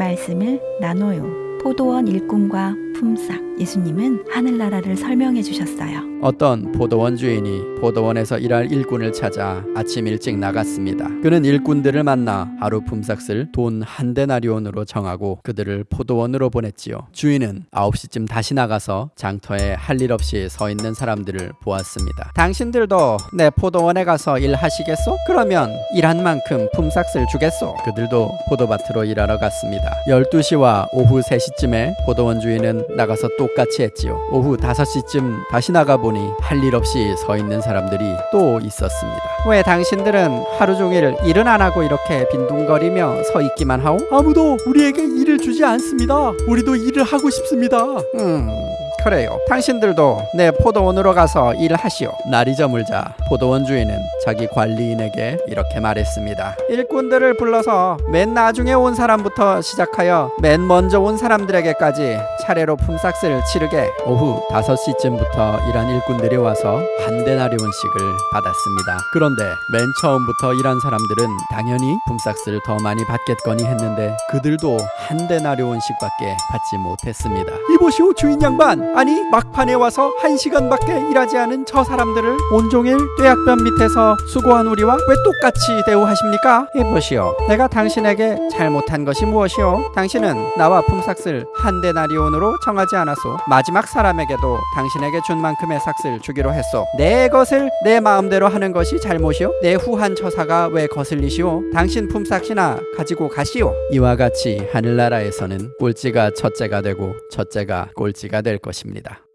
말씀을 나눠요. 포도원 일꾼과 품삯 예수님은 하늘나라를 설명해 주셨어요. 어떤 포도원 주인이 포도원에서 일할 일꾼을 찾아 아침 일찍 나갔습니다. 그는 일꾼들을 만나 하루 품삯을 돈 한 데나리온으로 정하고 그들을 포도원으로 보냈지요. 주인은 9시쯤 다시 나가서 장터에 할 일 없이 서 있는 사람들을 보았습니다. 당신들도 내 포도원에 가서 일하시겠소? 그러면 일한 만큼 품삯을 주겠소. 그들도 포도밭으로 일하러 갔습니다. 12시와 오후 3시쯤에 포도원 주인은 나가서 똑같이 했지요. 오후 5시쯤 다시 나가 보니 할 일 없이 서 있는 사람들이 또 있었습니다. 왜 당신들은 하루 종일 일은 안 하고 이렇게 빈둥거리며 서 있기만 하오? 아무도 우리에게 일을 주지 않습니다. 우리도 일을 하고 싶습니다. 음, 그래요. 당신들도 내 포도원으로 가서 일하시오. 날이 저물자 포도원 주인은 자기 관리인에게 이렇게 말했습니다. 일꾼들을 불러서 맨 나중에 온 사람부터 시작하여 맨 먼저 온 사람들에게까지 차례로 품삯을 치르게 오후 5시쯤부터 일한 일꾼들이 와서 한 데나리온씩을 받았습니다. 그런데 맨 처음부터 일한 사람들은 당연히 품삯을 더 많이 받겠거니 했는데 그들도 한 데나리온씩밖에 받지 못했습니다. 이보시오 주인 양반. 아니 막판에 와서 한 시간밖에 일하지 않은 저 사람들을 온종일 떼약변 밑에서 수고한 우리와 왜 똑같이 대우하십니까? 해보시오. 내가 당신에게 잘못한 것이 무엇이오? 당신은 나와 품삯을 한 데나리온으로 정하지 않았소. 마지막 사람에게도 당신에게 준 만큼의 삭을 주기로 했소. 내 것을 내 마음대로 하는 것이 잘못이오? 내 후한 처사가 왜 거슬리시오? 당신 품삯이나 가지고 가시오. 이와 같이 하늘나라에서는 꼴찌가 첫째가 되고 첫째가 꼴찌가 될 것입니다.